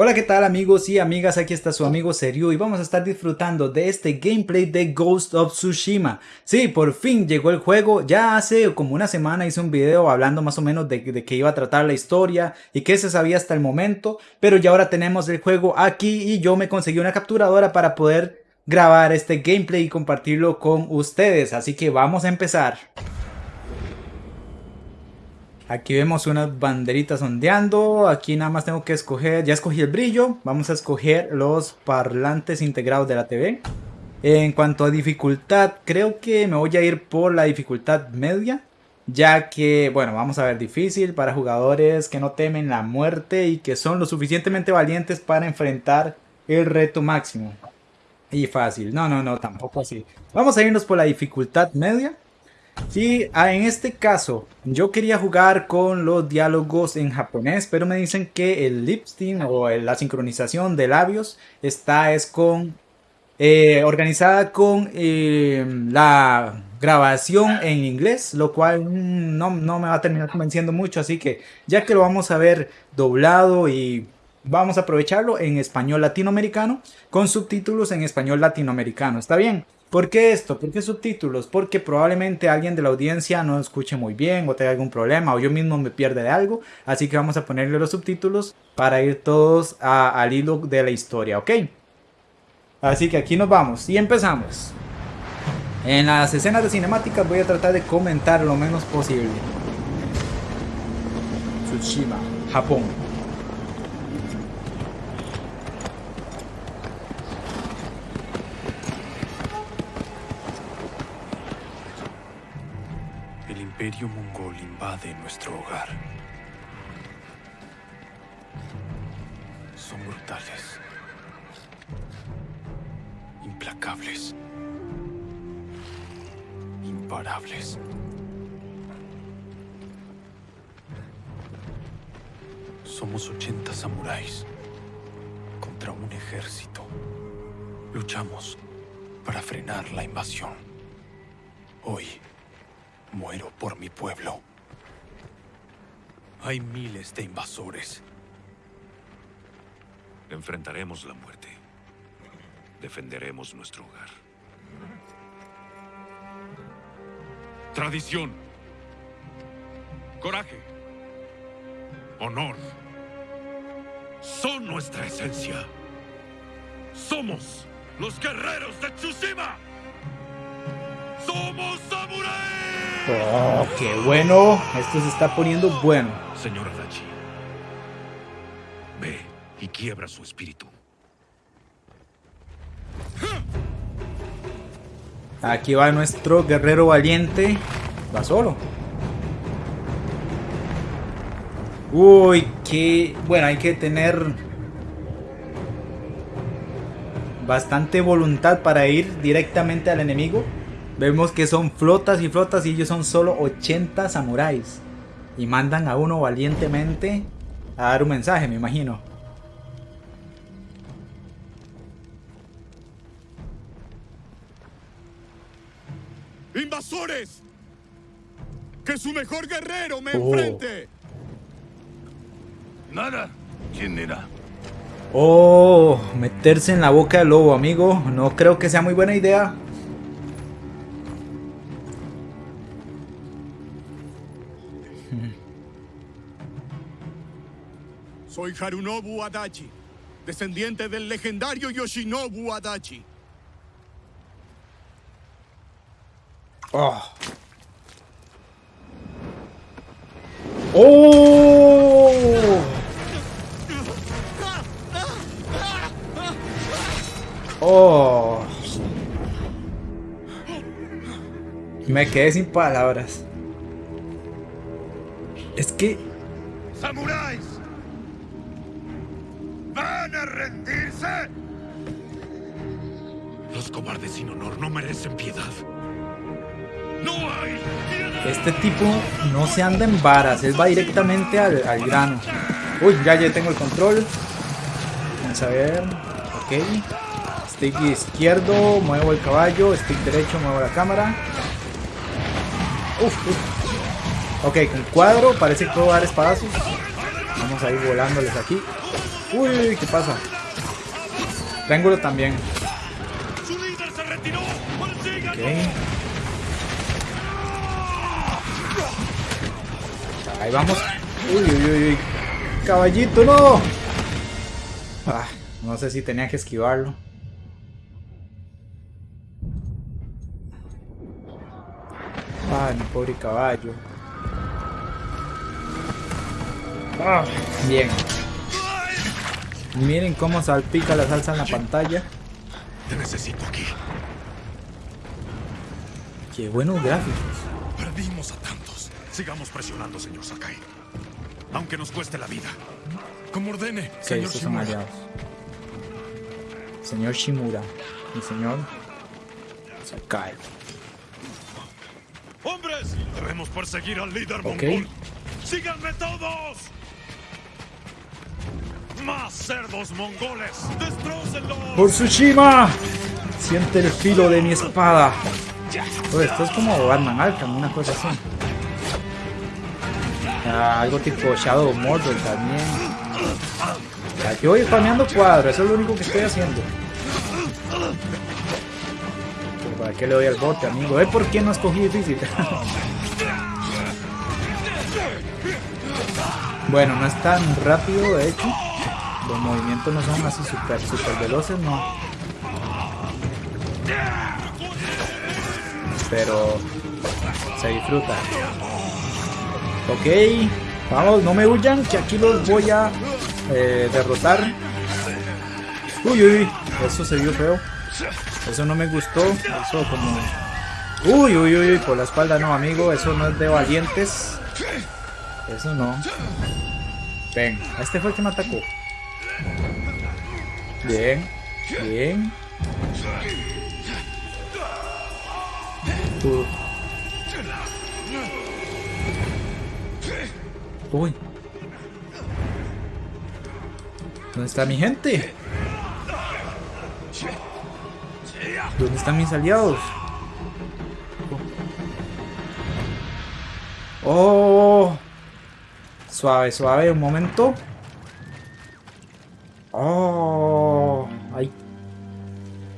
Hola qué tal amigos y amigas, aquí está su amigo Seryu y vamos a estar disfrutando de este gameplay de Ghost of Tsushima. Sí, por fin llegó el juego, ya hace como una semana hice un video hablando más o menos de, de qué iba a tratar la historia y qué se sabía hasta el momento, pero ya ahora tenemos el juego aquí y yo me conseguí una capturadora para poder grabar este gameplay y compartirlo con ustedes, así que vamos a empezar. Aquí vemos unas banderitas ondeando. Aquí nada más tengo que escoger. Ya escogí el brillo. Vamos a escoger los parlantes integrados de la TV. En cuanto a dificultad, creo que me voy a ir por la dificultad media. Ya que, bueno, vamos a ver, difícil para jugadores que no temen la muerte y que son lo suficientemente valientes para enfrentar el reto máximo. Y fácil. No, no, no, tampoco así. Vamos a irnos por la dificultad media. Sí, ah, en este caso yo quería jugar con los diálogos en japonés, pero me dicen que el lip sync o la sincronización de labios está es con eh, organizada con eh, la grabación en inglés, lo cual no, no me va a terminar convenciendo mucho, así que ya que lo vamos a ver doblado y vamos a aprovecharlo en español latinoamericano con subtítulos en español latinoamericano, ¿está bien? ¿Por qué esto? ¿Por qué subtítulos? Porque probablemente alguien de la audiencia no escuche muy bien o tenga algún problema o yo mismo me pierde de algo. Así que vamos a ponerle los subtítulos para ir todos al hilo de la historia, ¿ok? Así que aquí nos vamos y empezamos. En las escenas de cinemáticas voy a tratar de comentar lo menos posible. Tsushima, Japón. Imperio mongol invade nuestro hogar. Son brutales. Implacables. Imparables. Somos 80 samuráis contra un ejército. Luchamos para frenar la invasión. Hoy Muero por mi pueblo. Hay miles de invasores. Enfrentaremos la muerte. Defenderemos nuestro hogar. Tradición. Coraje. Honor. Son nuestra esencia. Somos los guerreros de Tsushima. ¡Somos samuráis! Oh, qué bueno. Esto se está poniendo bueno. Señora Dachi, ve y quiebra su espíritu. Aquí va nuestro guerrero valiente. Va solo. Uy, qué... Bueno, hay que tener... Bastante voluntad para ir directamente al enemigo. Vemos que son flotas y flotas y ellos son solo 80 samuráis. Y mandan a uno valientemente a dar un mensaje, me imagino. ¡Invasores! ¡Que su mejor guerrero me oh. enfrente! Nada. ¿Quién era? Oh, meterse en la boca del lobo, amigo. No creo que sea muy buena idea. Soy Harunobu Adachi, descendiente del legendario Yoshinobu Adachi. Oh. ¡Oh! ¡Oh! Me quedé sin palabras. Es que... ¡Samuráis! Cobardes sin honor no merecen piedad. ¡No hay Este tipo no se anda en varas, él va directamente al, grano. Uy, ya, ya tengo el control. Vamos a ver. Ok. Stick izquierdo, muevo el caballo. Stick derecho, muevo la cámara. Uf, uf. Ok, con cuadro parece que puedo dar espadazos. Vamos a ir volándoles aquí. Uy, ¿qué pasa? Triángulo también. Ahí vamos. Uy, uy, uy, uy. Caballito, no. Ah, no sé si tenía que esquivarlo. Ay, mi pobre caballo. Ah, bien. Miren cómo salpica la salsa en la pantalla. Te necesito aquí. Qué buenos gráficos. Sigamos presionando, señor Sakai. Aunque nos cueste la vida. Como ordene, Sí, señor estos son Shimura. aliados. Señor Shimura. Y señor Sakai. ¡Hombres! Debemos perseguir al líder Ok. mongol. ¡Síganme todos! ¡Más cerdos mongoles! ¡Destrócenlos! ¡Por Tsushima! Siente el filo de mi espada. Oye, esto es como Batman Arkham, una cosa así. Algo tipo Shadow Mordor también. Ya, Yo voy spameando cuadros, eso es lo único que estoy haciendo. Pero ¿Para qué le doy al bote, amigo? ¿Eh? ¿Por qué no escogí difícil? bueno, no es tan rápido, de hecho. Los movimientos no son así super, super veloces, no. Pero se disfruta. Ok, vamos, no me huyan, que aquí los voy a eh, derrotar. Uy, uy, eso se vio feo. Eso no me gustó. Eso como... Uy, uy, uy, uy, por la espalda no, amigo. Eso no es de valientes. Eso no. Ven, este fue el que me atacó. Bien, bien. Uh. Uy. ¿Dónde está mi gente? ¿Dónde están mis aliados? Oh. Suave, suave, un momento. Oh. Ay.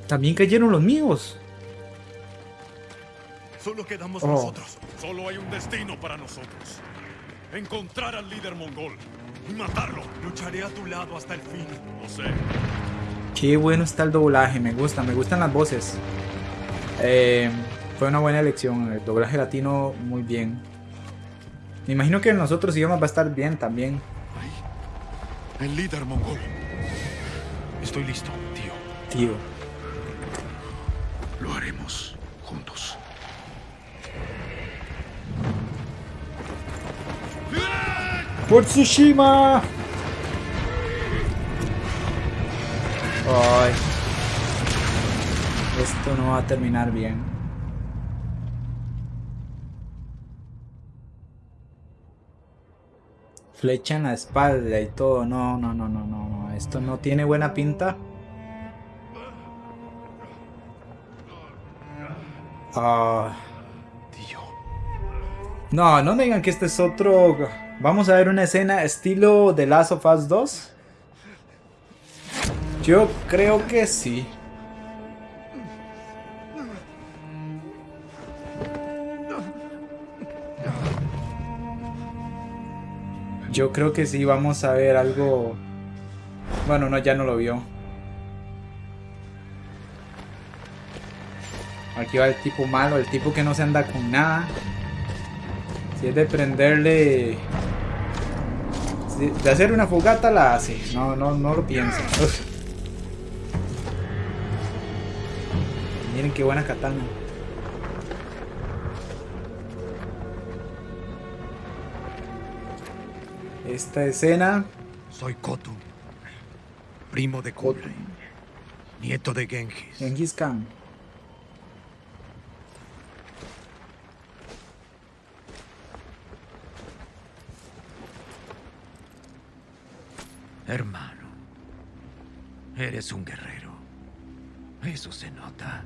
También cayeron los míos. Solo quedamos Oh. nosotros. Solo hay un destino para nosotros. Encontrar al líder mongol y matarlo. Lucharé a tu lado hasta el fin. Lo sé. Qué bueno está el doblaje, me gusta, me gustan las voces. Eh, fue una buena elección, el doblaje latino muy bien. Me imagino que en los otros idiomas va a estar bien también. Ahí. El líder mongol. Estoy listo, tío. Tío. ¡Por Tsushima! Ay. Esto no va a terminar bien. Flecha en la espalda y todo. No, no, no, no, no. Esto no tiene buena pinta. Ah. Tío. No, no me digan que este es otro. Vamos a ver una escena estilo The Last of Us 2. Yo creo que sí. Yo creo que sí, vamos a ver algo. Bueno, no, ya no lo vio. Aquí va el tipo malo, el tipo que no se anda con nada. Si es de prenderle. De hacer una fogata la hace. No, no, no lo piensa. Miren qué buena katana. Esta escena. Soy Kotu, primo de Kublai, nieto de Genghis. Genghis Khan. Hermano, eres un guerrero. Eso se nota.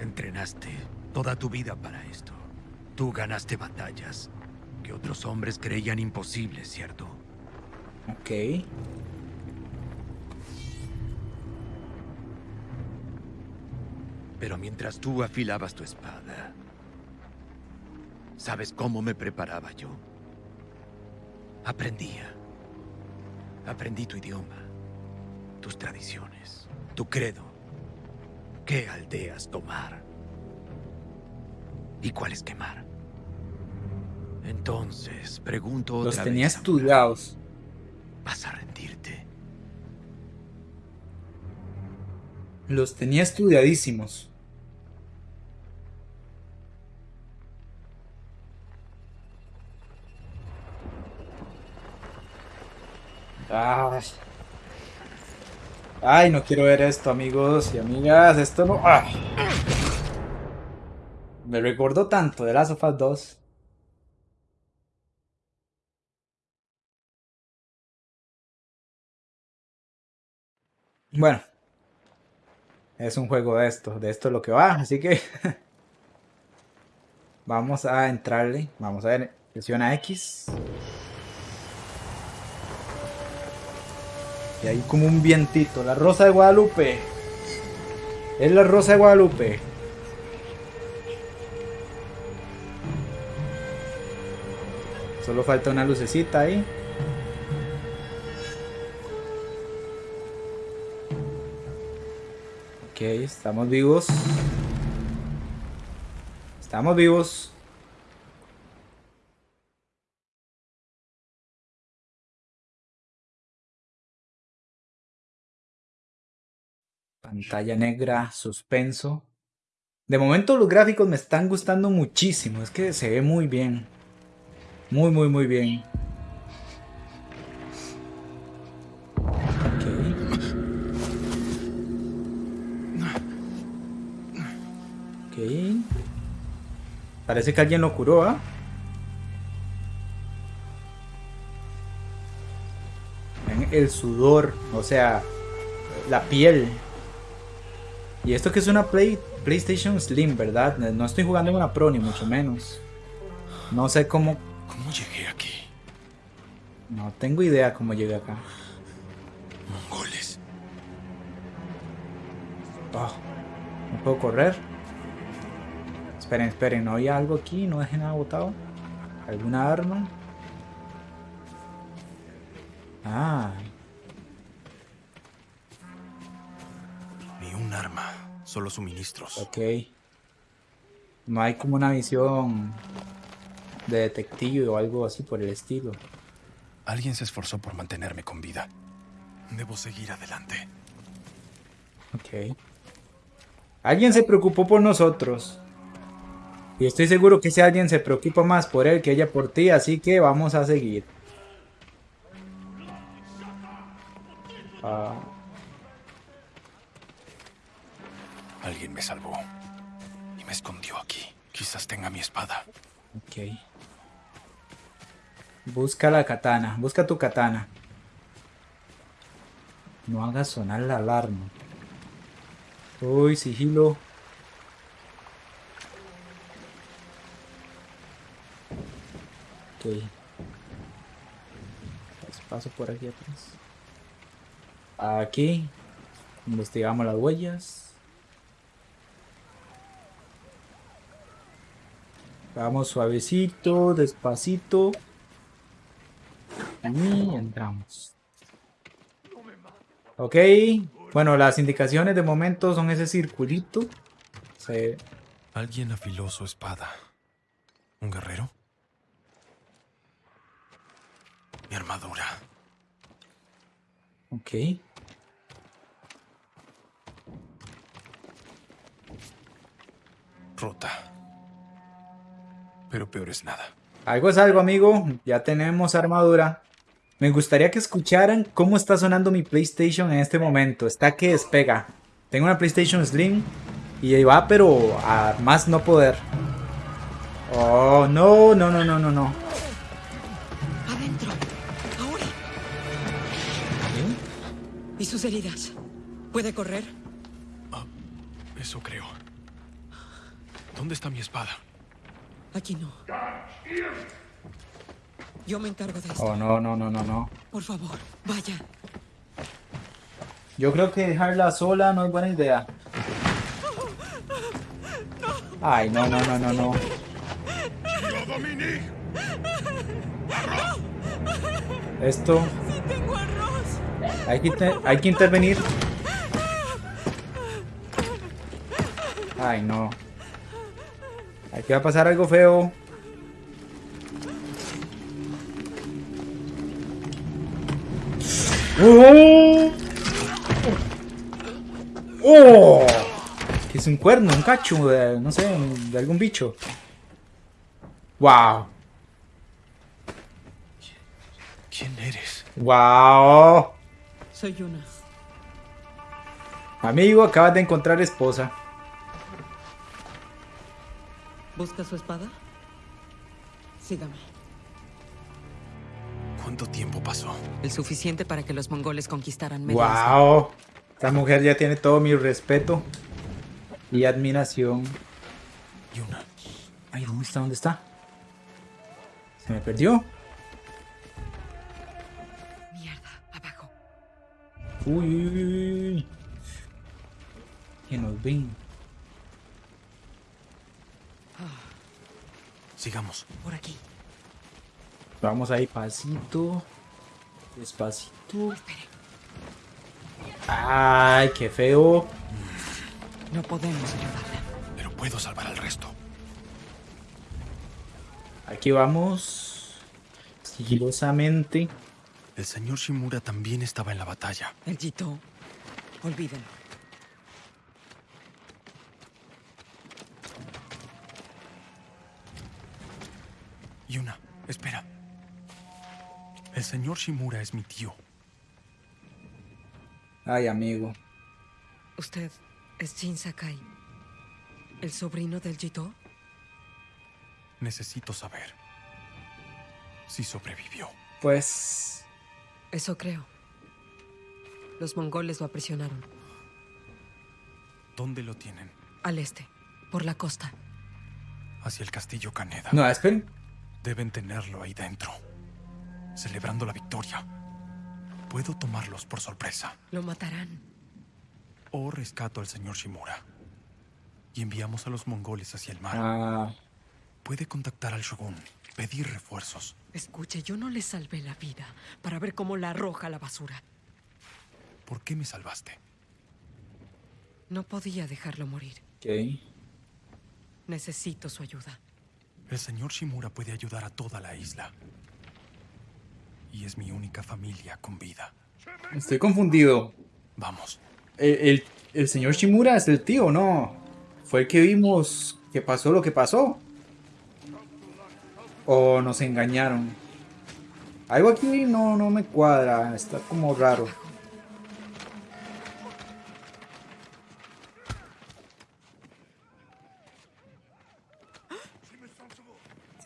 Entrenaste toda tu vida para esto. Tú ganaste batallas que otros hombres creían imposibles, ¿cierto? Ok. Pero mientras tú afilabas tu espada, ¿sabes cómo me preparaba yo? Aprendía. Aprendí tu idioma, tus tradiciones, tu credo. ¿Qué aldeas tomar? ¿Y cuáles quemar? Entonces, pregunto otra Los tenía vez, estudiados. ¿Vas a rendirte? Los tenía estudiadísimos. Ay. No quiero ver esto, amigos y amigas. Esto no. Me recordó tanto de Last of Us 2. Bueno, es un juego de esto, de esto es lo que va, así que vamos a entrarle, vamos a ver, presiona X y hay como un vientito, la rosa de Guadalupe, es la rosa de Guadalupe. Solo falta una lucecita ahí. Ok, estamos vivos. Estamos vivos. Pantalla negra, suspenso. De momento los gráficos me están gustando muchísimo. Es que se ve muy bien. Muy, muy, muy bien. Ok. Parece que alguien lo curó, ¿ah? El sudor, o sea, la piel. Y esto que es una Play, PlayStation Slim, ¿verdad? No estoy jugando en una Pro, ni mucho menos. No sé cómo... ¿Cómo llegué aquí? No tengo idea cómo llegué acá. Mongoles. Oh, ¿No puedo correr? Esperen, esperen, ¿no había algo aquí? ¿No dejé nada botado? ¿Alguna arma? Ah, solo suministros. ok. No hay como una visión de detective o algo así por el estilo. Alguien se esforzó por mantenerme con vida. Debo seguir adelante. Ok. Alguien se preocupó por nosotros. Y estoy seguro que ese alguien se preocupa más por él que ella por ti, así que vamos a seguir. Ah, Alguien me salvó. Y me escondió aquí. Quizás tenga mi espada. ok. Busca la katana. Busca tu katana. No hagas sonar la alarma. Uy, sigilo. Ok. Paso por aquí atrás. Aquí. Investigamos las huellas. Vamos suavecito, despacito. Y entramos. Ok. Bueno, las indicaciones de momento son ese circulito. Se- Alguien afiló su espada. ¿Un guerrero? Mi armadura. Ok. Rota. Pero peor es nada. Algo es algo, amigo. Ya tenemos armadura. Me gustaría que escucharan cómo está sonando mi PlayStation en este momento. Está que despega. Tengo una PlayStation Slim y ahí va, pero a más no poder. Oh, no, no, no, no, no, no. Adentro. Ahora. ¿Eh? ¿Y sus heridas? ¿Puede correr? Eso creo. ¿Dónde está mi espada? Aquí no. Yo me encargo de esto. Oh, no, no, no, no, no. Por favor, vaya. Yo creo que dejarla sola no es buena idea. Ay, no, no, no, no, no. Esto hay que, hay que intervenir. Ay, no. Aquí va a pasar algo feo. ¡Oh! ¡Oh! Que es un cuerno, un cacho, de, no sé, de algún bicho. ¡Wow! ¿Quién eres? ¡Wow! Soy una. Amigo, acabas de encontrar esposa. ¿Busca su espada? Sígame. ¿Cuánto tiempo pasó? El suficiente para que los mongoles conquistaran media. ¡Wow! Esta mujer ya tiene todo mi respeto y admiración. Yuna, Ay, ¿dónde está? ¿Dónde está? Se me perdió. Mierda, abajo. Uy, uy, uy, uy, uy. Que nos ven. Sigamos. Por aquí. Vamos ahí, pasito. Despacito. Espere. Ay, qué feo. No podemos ayudarla. Pero puedo salvar al resto. Aquí vamos. Sigilosamente. El señor Shimura también estaba en la batalla. El Jito. Olvídenlo. Yuna, espera. El señor Shimura es mi tío. Ay, amigo. ¿Usted es Jin Sakai? ¿El sobrino del Jito? Necesito saber si sobrevivió. Pues. Eso creo. Los mongoles lo aprisionaron. ¿Dónde lo tienen? Al este, por la costa. Hacia el castillo Kaneda. No, esperen. Deben tenerlo ahí dentro. Celebrando la victoria. Puedo tomarlos por sorpresa. Lo matarán. O rescato al señor Shimura. Y enviamos a los mongoles hacia el mar. Ah, Puede contactar al shogun. Pedir refuerzos. Escuche, yo no le salvé la vida para ver cómo la arroja a la basura. ¿Por qué me salvaste? No podía dejarlo morir. ok. Necesito su ayuda. El señor Shimura puede ayudar a toda la isla. Y es mi única familia con vida. Estoy confundido. Vamos. El, el- el señor Shimura es el tío, ¿no? Fue el que vimos que pasó lo que pasó. O nos engañaron. Algo aquí no, no me cuadra. Está como raro.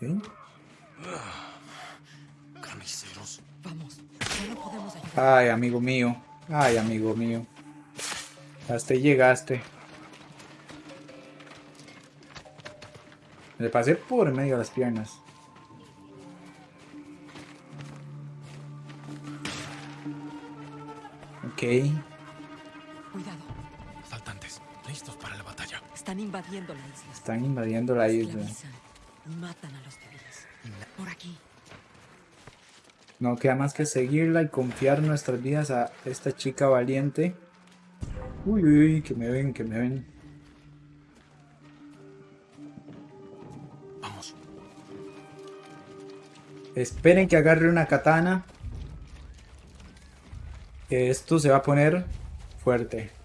¿Sí? Carniceros. Vamos, no podemos ayudar. Ay, amigo mío. Ay, amigo mío. Hasta ahí llegaste. Le pasé por medio de las piernas. Ok. Cuidado, Saltantes. Listos para la batalla. están invadiendo la isla. Están invadiendo la isla. Matan a los civiles. Por aquí. No queda más que seguirla y confiar nuestras vidas a esta chica valiente. Uy, uy, uy, que me ven, que me ven. Vamos. Esperen que agarre una katana. Que esto se va a poner fuerte.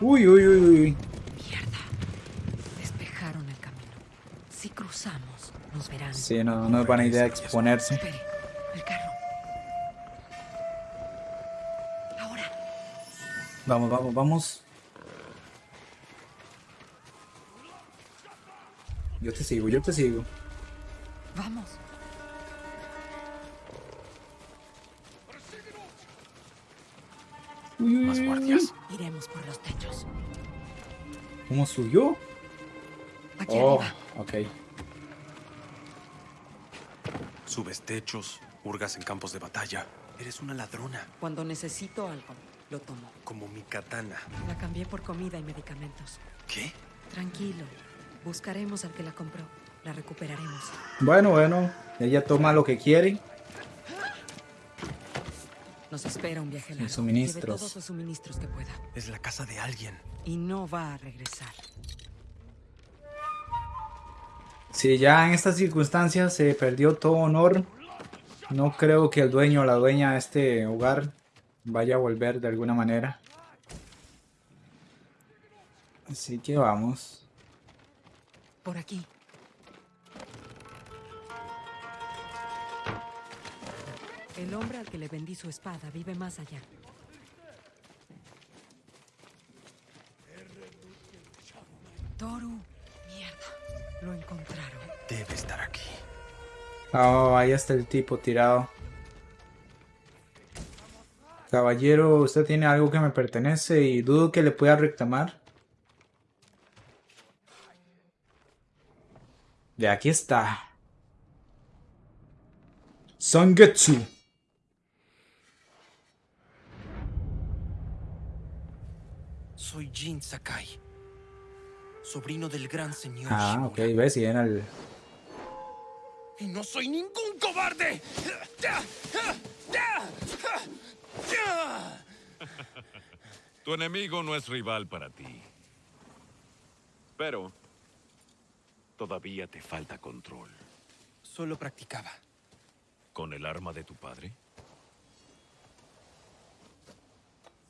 Uy, uy, uy, uy. Mierda. Despejaron el camino. Si cruzamos, nos verán. Sí, no, no es buena idea exponerse. Espere, el carro. Ahora. Vamos, vamos, vamos. Yo te sigo, yo te sigo. Vamos. Uy, uy. Iremos por los techos. ¿Cómo subió? Aquí Oh, arriba. ok. Subes techos, hurgas en campos de batalla. Eres una ladrona, Cuando necesito algo, lo tomo. como mi katana. La cambié por comida y medicamentos. ¿Qué? Tranquilo. Buscaremos al que la compró. La recuperaremos. Bueno, bueno. Ella toma lo que quiere. Nos espera un viaje largo. suministros. Lleve todos los suministros que pueda. Es la casa de alguien. Y no va a regresar. Si ya en estas circunstancias se perdió todo honor, no creo que el dueño o la dueña de este hogar vaya a volver de alguna manera. Así que vamos. Por aquí. El hombre al que le vendí su espada vive más allá. Toru. Mierda. Lo encontraron. Debe estar aquí. Oh, ahí está el tipo tirado. Caballero, usted tiene algo que me pertenece y dudo que le pueda reclamar. De aquí está. Sangetsu. Soy Jin Sakai, sobrino del gran señor Ah, ok, ves, y era el... ¡Y no soy ningún cobarde! Tu enemigo no es rival para ti. Pero todavía te falta control. Solo practicaba. ¿Con el arma de tu padre?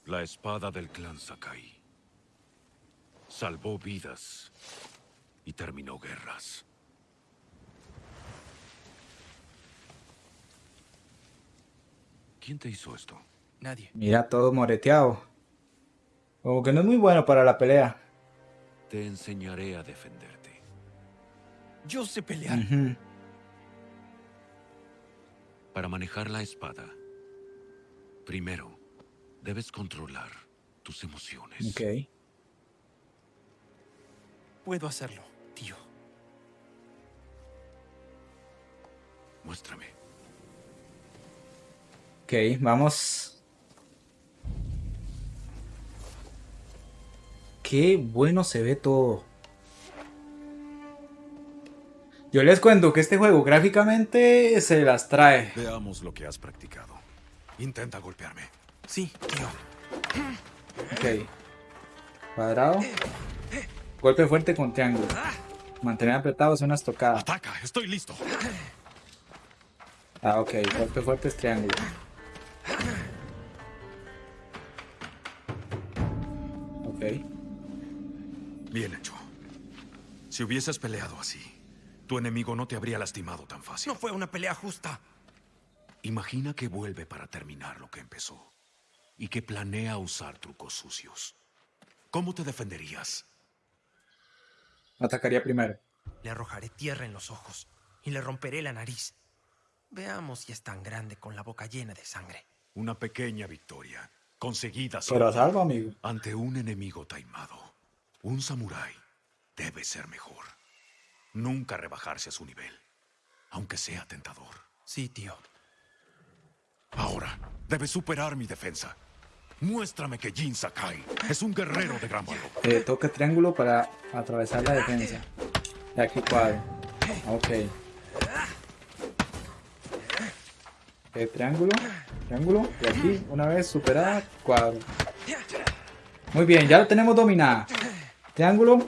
La espada del clan Sakai. Salvó vidas y terminó guerras. ¿Quién te hizo esto? Nadie. Mira, todo moreteado. Como que no es muy bueno para la pelea. Te enseñaré a defenderte. Yo sé pelear. Para manejar la espada, primero debes controlar tus emociones. Ok. Puedo hacerlo, tío. Muéstrame. Ok, vamos. Qué bueno se ve todo. Yo les cuento que este juego gráficamente se las trae. Veamos lo que has practicado. Intenta golpearme. Sí, tío. Ok. Cuadrado. Golpe fuerte con triángulo. Mantener apretado es una estocada. ¡Ataca! ¡Estoy listo! Ah, ok. Golpe fuerte es triángulo. Ok. Bien hecho. Si hubieses peleado así, tu enemigo no te habría lastimado tan fácil. No fue una pelea justa. Imagina que vuelve para terminar lo que empezó y que planea usar trucos sucios. ¿Cómo te defenderías? Atacaría primero. Le arrojaré tierra en los ojos y le romperé la nariz. Veamos si es tan grande con la boca llena de sangre. Una pequeña victoria, conseguida Pero salvo, amigo. ante un enemigo taimado. Un samurái debe ser mejor. Nunca rebajarse a su nivel, aunque sea tentador. Sí, tío. Ahora, debes superar mi defensa. Muéstrame que Jin Sakai es un guerrero de gran valor. Eh, toca triángulo para atravesar la defensa. Y aquí cuadro. Ok. Eh, triángulo. Triángulo. Y aquí, una vez superada, cuadro. Muy bien, ya lo tenemos dominada. Triángulo.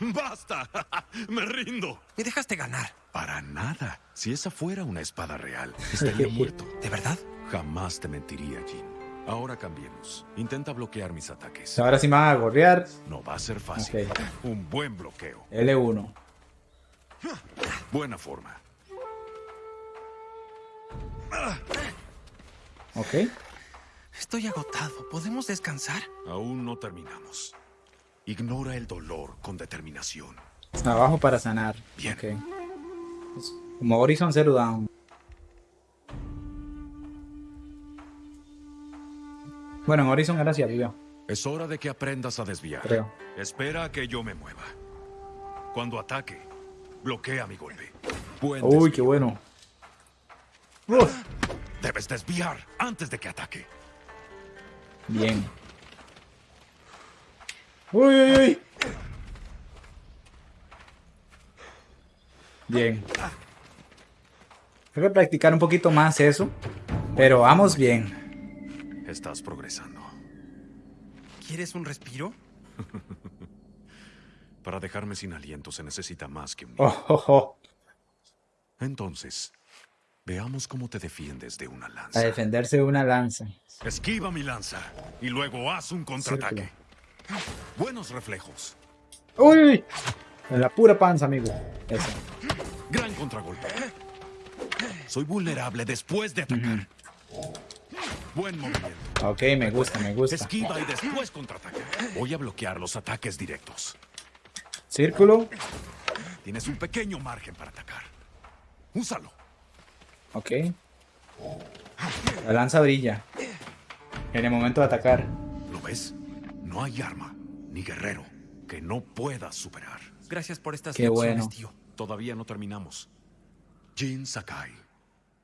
¡Basta! ¡Me rindo! Me dejaste ganar. Para nada. Si esa fuera una espada real, estaría muerto. ¿De verdad? Jamás te mentiría, Jin. Ahora cambiemos. Intenta bloquear mis ataques. Ahora sí me van a gorrear. No va a ser fácil. Ok. Un buen bloqueo. L1. Buena forma. Ok. Estoy agotado. ¿Podemos descansar? Aún no terminamos. Ignora el dolor con determinación. Abajo para sanar. Bien. Ok. Es Como Horizon Zero Dawn. Bueno, en Horizon era hacia arriba. Es hora de que aprendas a desviar. Creo. Espera a que yo me mueva. Cuando ataque, bloquea mi golpe. Buen Uy, desvío. qué bueno. Uf, Debes desviar antes de que ataque. bien. Uy, uy, uy. Bien. Tengo que practicar un poquito más eso. Pero vamos bien. Estás progresando. ¿Quieres un respiro? Para dejarme sin aliento se necesita más que un Oh, oh, oh. Entonces, veamos cómo te defiendes de una A lanza. defenderse de una lanza. Esquiva mi lanza y luego haz un contraataque. Buenos reflejos. Uy, uy. En la pura panza, amigo. Eso. Gran contragolpe. Soy vulnerable después de atacar. Buen movimiento. Ok, me gusta, me gusta. Esquiva y después contraataca. Voy a bloquear los ataques directos. Círculo. Tienes un pequeño margen para atacar. Úsalo. Ok. La lanza brilla. En el momento de atacar. ¿Lo ves? No hay arma ni guerrero que no puedas superar. Gracias por estas Qué lecciones, bueno. tío. Todavía no terminamos. Jin Sakai,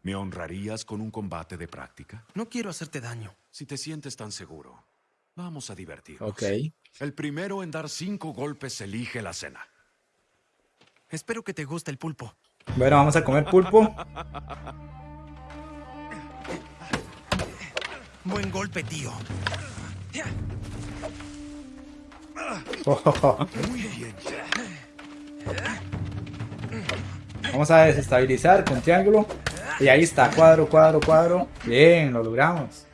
¿me honrarías con un combate de práctica? No quiero hacerte daño. Si te sientes tan seguro, vamos a divertirnos. Ok. El primero en dar cinco golpes elige la cena. Espero que te guste el pulpo. Bueno, vamos a comer pulpo. Buen golpe, tío. Oh. Muy bien. Vamos a desestabilizar con triángulo. Y ahí está, cuadro, cuadro, cuadro. Bien, lo logramos.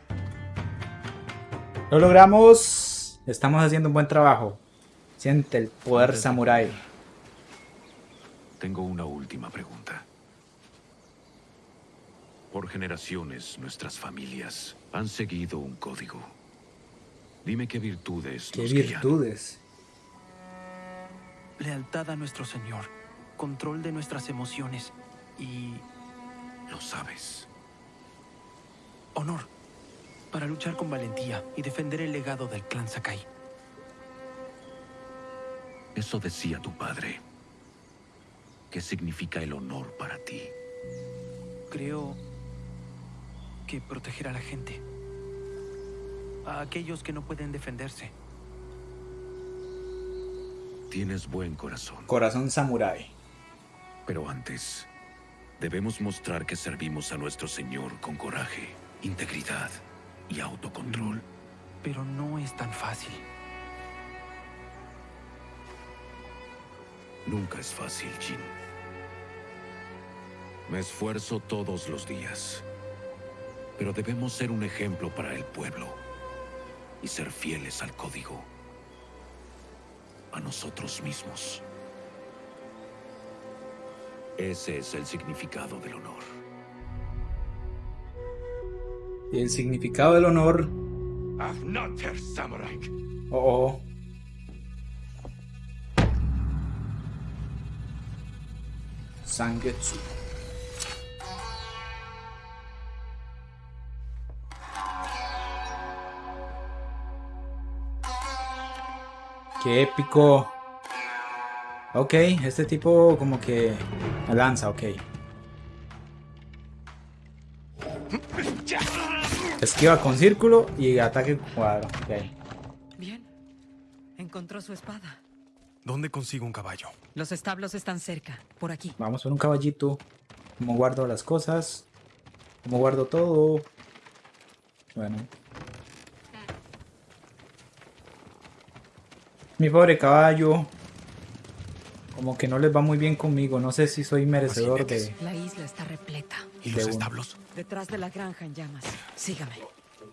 Lo logramos. Estamos haciendo un buen trabajo. Siente el poder samurai. Tengo una última pregunta. Por generaciones, nuestras familias han seguido un código. Dime qué virtudes Qué nos guían. virtudes. Lealtad a nuestro Señor. Control de nuestras emociones. Y Lo sabes. honor. Para luchar con valentía y defender el legado del clan Sakai. Eso decía tu padre. ¿Qué significa el honor para ti? Creo que proteger a la gente. A aquellos que no pueden defenderse. Tienes buen corazón. Corazón samurai. Pero antes, debemos mostrar que servimos a nuestro Señor con coraje, integridad y autocontrol. Pero no es tan fácil. Nunca es fácil, Jin. Me esfuerzo todos los días. Pero debemos ser un ejemplo para el pueblo y ser fieles al código. A nosotros mismos. Ese es el significado del honor. Y el significado del honor. Afnater Samurai. Oh, oh. Sangetsu. Qué épico. Ok, este tipo como que lanza, ok. Esquiva con círculo y ataque cuadrado. ok. Bien. Encontró su espada. ¿Dónde consigo un caballo? Los establos están cerca, por aquí. Vamos por un caballito. ¿Cómo guardo las cosas? ¿Cómo guardo todo? Bueno. Mi pobre caballo. Como que no les va muy bien conmigo. No sé si soy merecedor de... La isla está repleta. ¿Y De los uno. establos? Detrás de la granja en llamas. Sígame.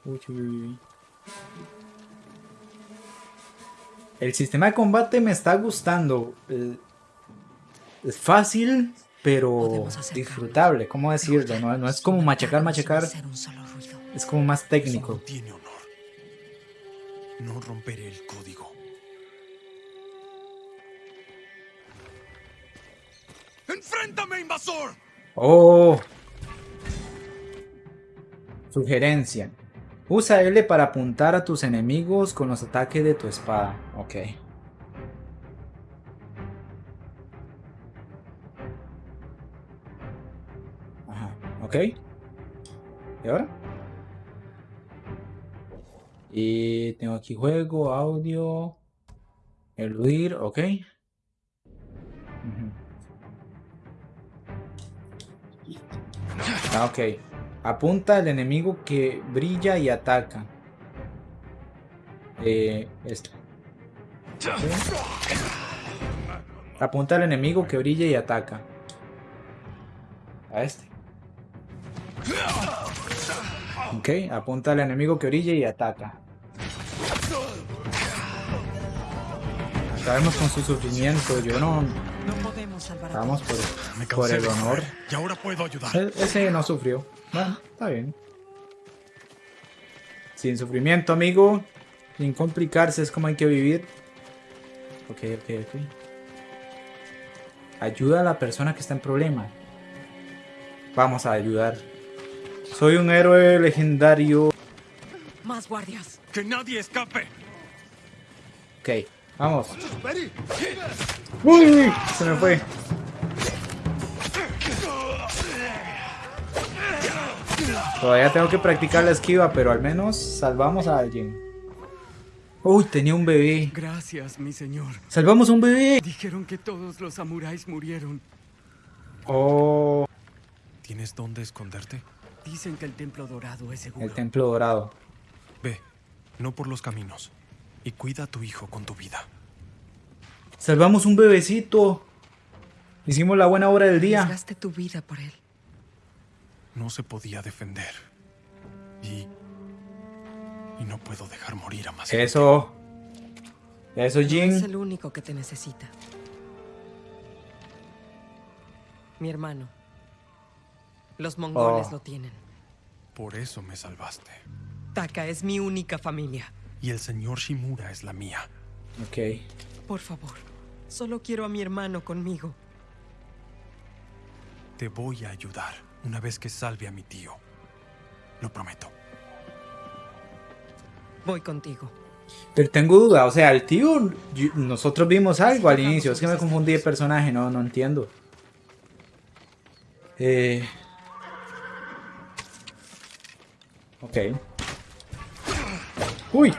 Uy, uy, uy. El sistema de combate me está gustando. Eh, Es fácil, pero disfrutable. ¿Cómo decirlo? No, no es como machacar, machacar. Es como más técnico. no tiene honor. No romperé el código. ¡Enfréntame, invasor! Oh. Sugerencia. Usa L para apuntar a tus enemigos con los ataques de tu espada. Ok. Ajá, ok. ¿Y ahora? Y tengo aquí juego, audio, eludir, ok. Ah, ok. Apunta al enemigo que brilla y ataca. Eh, este. Apunta al enemigo que brilla y ataca. A este. Ok, apunta al enemigo que brilla y ataca. Acabemos con su sufrimiento. Yo no. Salvar a Vamos todos. por, Me por el honor. Y ahora puedo ayudar. E- Ese no sufrió. Bueno, está bien. Sin sufrimiento, amigo. Sin complicarse, es como hay que vivir. Ok, ok, ok. Ayuda a la persona que está en problema. Vamos a ayudar. Soy un héroe legendario. Más guardias. ¡Que nadie escape! Ok, vamos. ¡Uy! Se me fue. Todavía tengo que practicar la esquiva, pero al menos salvamos a alguien. Uy, tenía un bebé. Gracias, mi señor. ¡Salvamos un bebé! Dijeron que todos los samuráis murieron. Oh, ¿Tienes dónde esconderte? Dicen que el templo dorado es seguro. el templo dorado. Ve, no por los caminos. Y cuida a tu hijo con tu vida. ¡Salvamos un bebecito! Hicimos la buena obra del día. Arriesgaste tu vida por él. No se podía defender. Y... Y no puedo dejar morir a más. Eso. Eso, No es Jin. el único que te necesita. Mi hermano. Los mongoles Oh. lo tienen. Por eso me salvaste. Taka es mi única familia. Y el señor Shimura es la mía. Ok. Por favor, solo quiero a mi hermano conmigo. Te voy a ayudar una vez que salve a mi tío. Lo prometo. Voy contigo. Pero tengo duda, o sea, el tío, yo- nosotros vimos algo al inicio, es que me confundí de personaje, no, no entiendo. Eh... Ok. Uy.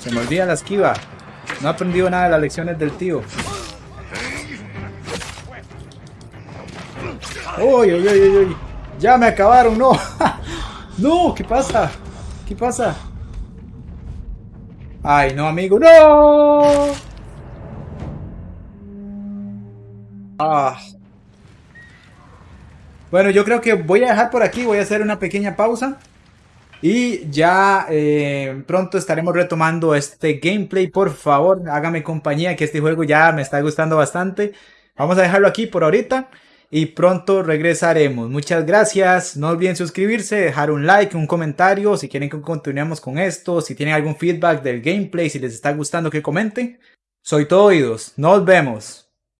Se me olvida la esquiva. No he aprendido nada de las lecciones del tío. Uy, uy, uy, uy, uy. Ya me acabaron, no. no, ¿qué pasa? ¿Qué pasa? Ay, no, amigo, no. Ah. Bueno, yo creo que voy a dejar por aquí, voy a hacer una pequeña pausa. Y ya eh, pronto estaremos retomando este gameplay. Por favor, hágame compañía que este juego ya me está gustando bastante. Vamos a dejarlo aquí por ahorita. Y pronto regresaremos. Muchas gracias. No olviden suscribirse, dejar un like, un comentario. Si quieren que continuemos con esto. Si tienen algún feedback del gameplay. Si les está gustando que comenten. Soy todo oídos. Nos vemos.